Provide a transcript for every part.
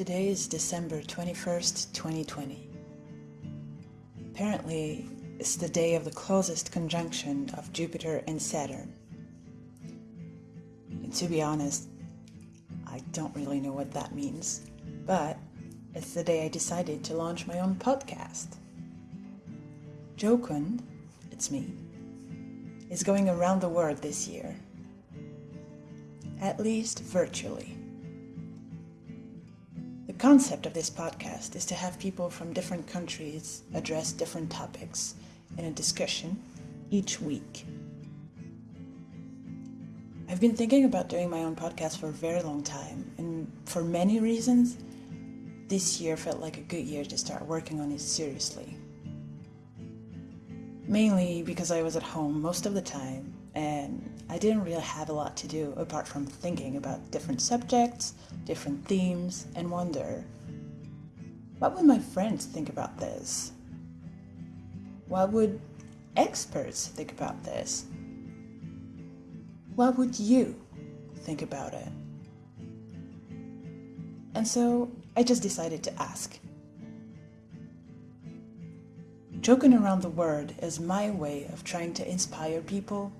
Today is December 21st, 2020. Apparently, it's the day of the closest conjunction of Jupiter and Saturn. And to be honest, I don't really know what that means, but it's the day I decided to launch my own podcast. Jokun, it's me, is going around the world this year, at least virtually concept of this podcast is to have people from different countries address different topics in a discussion each week. I've been thinking about doing my own podcast for a very long time, and for many reasons, this year felt like a good year to start working on it seriously. Mainly because I was at home most of the time and I didn't really have a lot to do apart from thinking about different subjects, different themes, and wonder what would my friends think about this? What would experts think about this? What would you think about it? And so I just decided to ask. Joking around the word is my way of trying to inspire people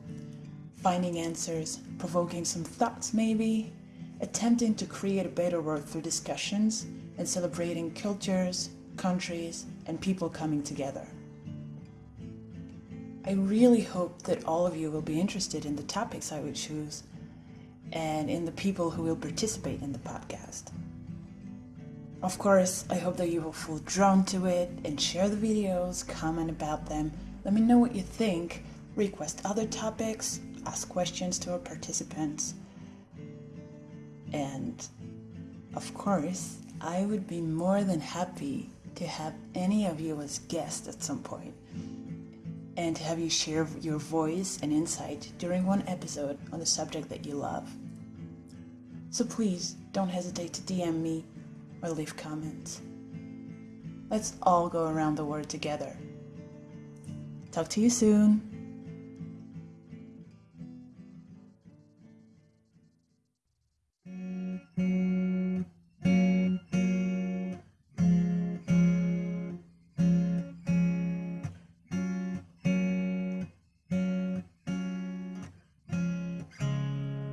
finding answers, provoking some thoughts maybe, attempting to create a better world through discussions, and celebrating cultures, countries, and people coming together. I really hope that all of you will be interested in the topics I would choose and in the people who will participate in the podcast. Of course, I hope that you will feel drawn to it and share the videos, comment about them, let me know what you think, request other topics, ask questions to our participants. And of course, I would be more than happy to have any of you as guests at some point and to have you share your voice and insight during one episode on the subject that you love. So please don't hesitate to DM me or leave comments. Let's all go around the world together. Talk to you soon.